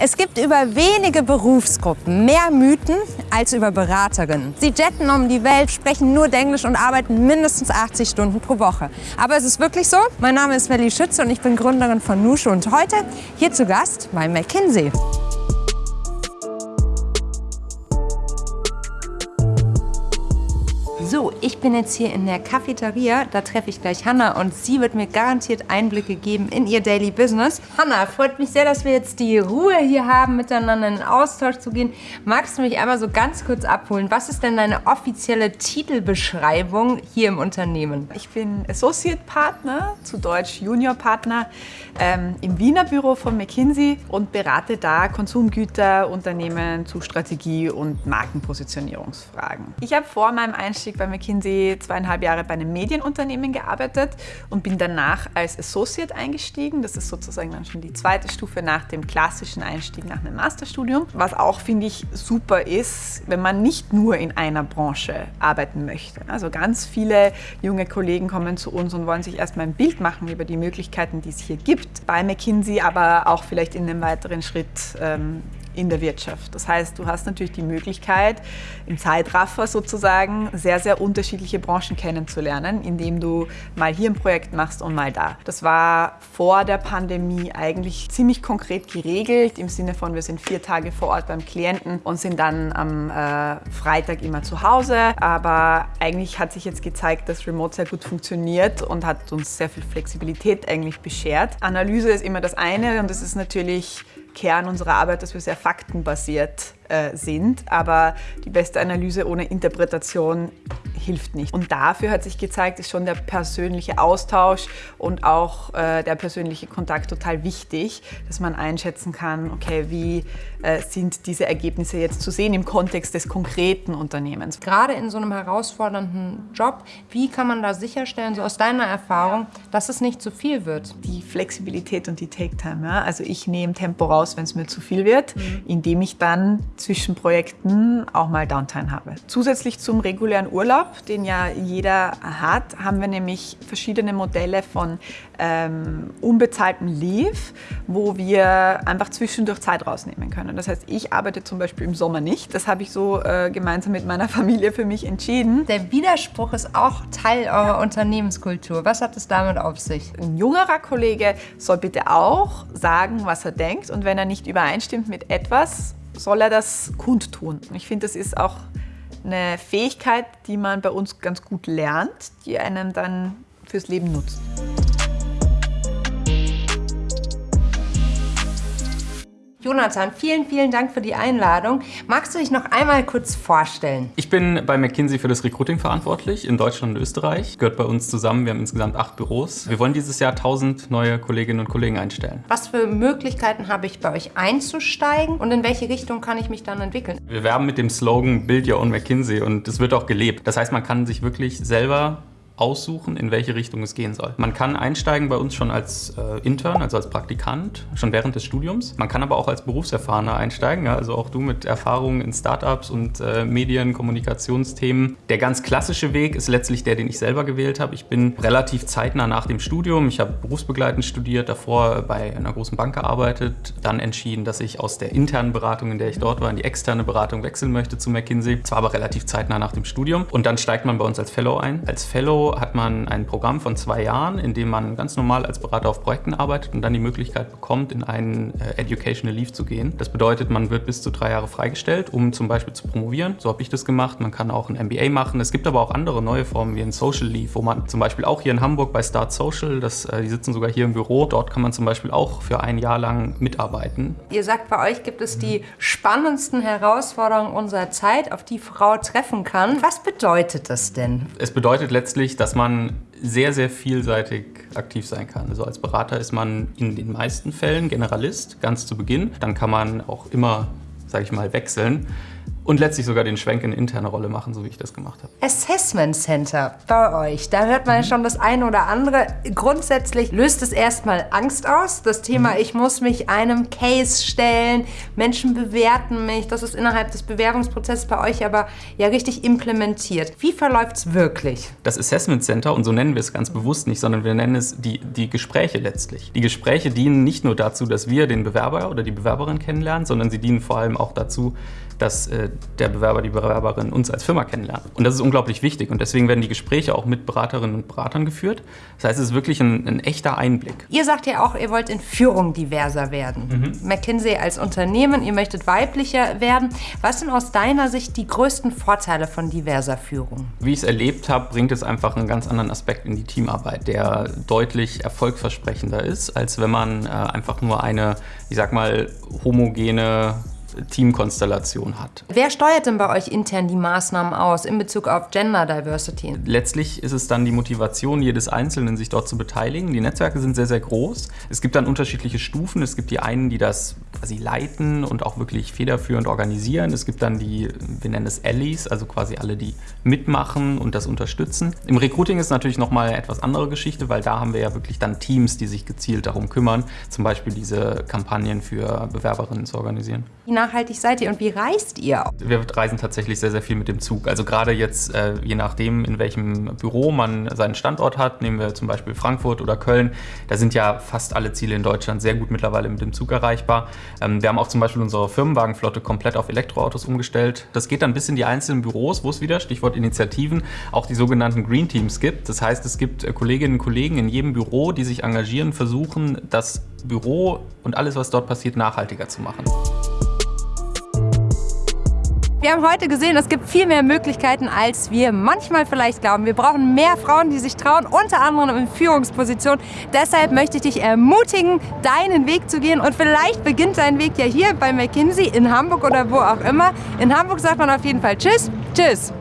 Es gibt über wenige Berufsgruppen mehr Mythen als über Beraterinnen. Sie jetten um die Welt, sprechen nur Englisch und arbeiten mindestens 80 Stunden pro Woche. Aber es ist wirklich so. Mein Name ist Melly Schütze und ich bin Gründerin von Nushu und heute hier zu Gast bei McKinsey. So, ich bin jetzt hier in der Cafeteria. Da treffe ich gleich Hanna und sie wird mir garantiert Einblicke geben in ihr Daily Business. Hanna, freut mich sehr, dass wir jetzt die Ruhe hier haben, miteinander in Austausch zu gehen. Magst du mich einmal so ganz kurz abholen? Was ist denn deine offizielle Titelbeschreibung hier im Unternehmen? Ich bin Associate Partner, zu Deutsch Junior Partner, ähm, im Wiener Büro von McKinsey und berate da Konsumgüterunternehmen zu Strategie und Markenpositionierungsfragen. Ich habe vor meinem Einstieg bei McKinsey zweieinhalb Jahre bei einem Medienunternehmen gearbeitet und bin danach als Associate eingestiegen. Das ist sozusagen dann schon die zweite Stufe nach dem klassischen Einstieg nach einem Masterstudium. Was auch, finde ich, super ist, wenn man nicht nur in einer Branche arbeiten möchte. Also ganz viele junge Kollegen kommen zu uns und wollen sich erstmal ein Bild machen über die Möglichkeiten, die es hier gibt. Bei McKinsey, aber auch vielleicht in einem weiteren Schritt ähm, in der Wirtschaft. Das heißt, du hast natürlich die Möglichkeit, im Zeitraffer sozusagen sehr, sehr unterschiedliche Branchen kennenzulernen, indem du mal hier ein Projekt machst und mal da. Das war vor der Pandemie eigentlich ziemlich konkret geregelt, im Sinne von, wir sind vier Tage vor Ort beim Klienten und sind dann am äh, Freitag immer zu Hause. Aber eigentlich hat sich jetzt gezeigt, dass Remote sehr gut funktioniert und hat uns sehr viel Flexibilität eigentlich beschert. Analyse ist immer das eine und das ist natürlich Kern unserer Arbeit, dass wir sehr faktenbasiert äh, sind. Aber die beste Analyse ohne Interpretation hilft nicht. Und dafür hat sich gezeigt, ist schon der persönliche Austausch und auch äh, der persönliche Kontakt total wichtig, dass man einschätzen kann, okay, wie äh, sind diese Ergebnisse jetzt zu sehen im Kontext des konkreten Unternehmens. Gerade in so einem herausfordernden Job, wie kann man da sicherstellen, so aus deiner Erfahrung, dass es nicht zu viel wird? Die Flexibilität und die Take-Time. Ja? Also ich nehme Tempo raus, wenn es mir zu viel wird, mhm. indem ich dann zwischen Projekten auch mal Downtime habe. Zusätzlich zum regulären Urlaub, den ja jeder hat, haben wir nämlich verschiedene Modelle von ähm, unbezahltem Leave, wo wir einfach zwischendurch Zeit rausnehmen können. Das heißt, ich arbeite zum Beispiel im Sommer nicht. Das habe ich so äh, gemeinsam mit meiner Familie für mich entschieden. Der Widerspruch ist auch Teil eurer Unternehmenskultur. Was hat es damit auf sich? Ein jüngerer Kollege soll bitte auch sagen, was er denkt. Und wenn er nicht übereinstimmt mit etwas, soll er das kundtun. Ich finde, das ist auch eine Fähigkeit, die man bei uns ganz gut lernt, die einem dann fürs Leben nutzt. Jonathan, vielen, vielen Dank für die Einladung. Magst du dich noch einmal kurz vorstellen? Ich bin bei McKinsey für das Recruiting verantwortlich in Deutschland und Österreich. Gehört bei uns zusammen. Wir haben insgesamt acht Büros. Wir wollen dieses Jahr 1000 neue Kolleginnen und Kollegen einstellen. Was für Möglichkeiten habe ich bei euch einzusteigen und in welche Richtung kann ich mich dann entwickeln? Wir werben mit dem Slogan Build Your Own McKinsey und das wird auch gelebt. Das heißt, man kann sich wirklich selber aussuchen, in welche Richtung es gehen soll. Man kann einsteigen bei uns schon als äh, Intern, also als Praktikant, schon während des Studiums. Man kann aber auch als Berufserfahrener einsteigen, ja, also auch du mit Erfahrungen in Startups und äh, Medien, Kommunikationsthemen. Der ganz klassische Weg ist letztlich der, den ich selber gewählt habe. Ich bin relativ zeitnah nach dem Studium, ich habe berufsbegleitend studiert, davor bei einer großen Bank gearbeitet, dann entschieden, dass ich aus der internen Beratung, in der ich dort war, in die externe Beratung wechseln möchte zu McKinsey. Zwar aber relativ zeitnah nach dem Studium. Und dann steigt man bei uns als Fellow ein. Als Fellow hat man ein Programm von zwei Jahren, in dem man ganz normal als Berater auf Projekten arbeitet und dann die Möglichkeit bekommt, in einen äh, Educational Leave zu gehen. Das bedeutet, man wird bis zu drei Jahre freigestellt, um zum Beispiel zu promovieren. So habe ich das gemacht. Man kann auch ein MBA machen. Es gibt aber auch andere neue Formen wie ein Social Leave, wo man zum Beispiel auch hier in Hamburg bei Start Social, das, äh, die sitzen sogar hier im Büro, dort kann man zum Beispiel auch für ein Jahr lang mitarbeiten. Ihr sagt, bei euch gibt es die spannendsten Herausforderungen unserer Zeit, auf die Frau treffen kann. Was bedeutet das denn? Es bedeutet letztlich, dass man sehr, sehr vielseitig aktiv sein kann. Also als Berater ist man in den meisten Fällen Generalist, ganz zu Beginn. Dann kann man auch immer, sage ich mal, wechseln. Und letztlich sogar den Schwenk in interne Rolle machen, so wie ich das gemacht habe. Assessment Center bei euch, da hört man ja schon das eine oder andere. Grundsätzlich löst es erstmal Angst aus. Das Thema, ich muss mich einem Case stellen, Menschen bewerten mich. Das ist innerhalb des Bewerbungsprozesses bei euch aber ja richtig implementiert. Wie verläuft es wirklich? Das Assessment Center, und so nennen wir es ganz bewusst nicht, sondern wir nennen es die, die Gespräche letztlich. Die Gespräche dienen nicht nur dazu, dass wir den Bewerber oder die Bewerberin kennenlernen, sondern sie dienen vor allem auch dazu, dass äh, der Bewerber, die Bewerberin uns als Firma kennenlernt. Und das ist unglaublich wichtig und deswegen werden die Gespräche auch mit Beraterinnen und Beratern geführt. Das heißt, es ist wirklich ein, ein echter Einblick. Ihr sagt ja auch, ihr wollt in Führung diverser werden. Mhm. McKinsey als Unternehmen, ihr möchtet weiblicher werden. Was sind aus deiner Sicht die größten Vorteile von diverser Führung? Wie ich es erlebt habe, bringt es einfach einen ganz anderen Aspekt in die Teamarbeit, der deutlich erfolgsversprechender ist, als wenn man äh, einfach nur eine, ich sag mal, homogene Teamkonstellation hat. Wer steuert denn bei euch intern die Maßnahmen aus in Bezug auf Gender Diversity? Letztlich ist es dann die Motivation jedes Einzelnen, sich dort zu beteiligen. Die Netzwerke sind sehr, sehr groß. Es gibt dann unterschiedliche Stufen. Es gibt die einen, die das quasi leiten und auch wirklich federführend organisieren. Es gibt dann die, wir nennen es Allies, also quasi alle, die mitmachen und das unterstützen. Im Recruiting ist natürlich nochmal eine etwas andere Geschichte, weil da haben wir ja wirklich dann Teams, die sich gezielt darum kümmern, zum Beispiel diese Kampagnen für Bewerberinnen zu organisieren. Wie nachhaltig seid ihr und wie reist ihr? Wir reisen tatsächlich sehr, sehr viel mit dem Zug. Also gerade jetzt, äh, je nachdem, in welchem Büro man seinen Standort hat, nehmen wir zum Beispiel Frankfurt oder Köln, da sind ja fast alle Ziele in Deutschland sehr gut mittlerweile mit dem Zug erreichbar. Ähm, wir haben auch zum Beispiel unsere Firmenwagenflotte komplett auf Elektroautos umgestellt. Das geht dann bis in die einzelnen Büros, wo es wieder, Stichwort Initiativen, auch die sogenannten Green Teams gibt. Das heißt, es gibt äh, Kolleginnen und Kollegen in jedem Büro, die sich engagieren, versuchen, das Büro und alles, was dort passiert, nachhaltiger zu machen. Wir haben heute gesehen, es gibt viel mehr Möglichkeiten, als wir manchmal vielleicht glauben. Wir brauchen mehr Frauen, die sich trauen, unter anderem in Führungspositionen. Deshalb möchte ich dich ermutigen, deinen Weg zu gehen. Und vielleicht beginnt dein Weg ja hier bei McKinsey in Hamburg oder wo auch immer. In Hamburg sagt man auf jeden Fall Tschüss. Tschüss.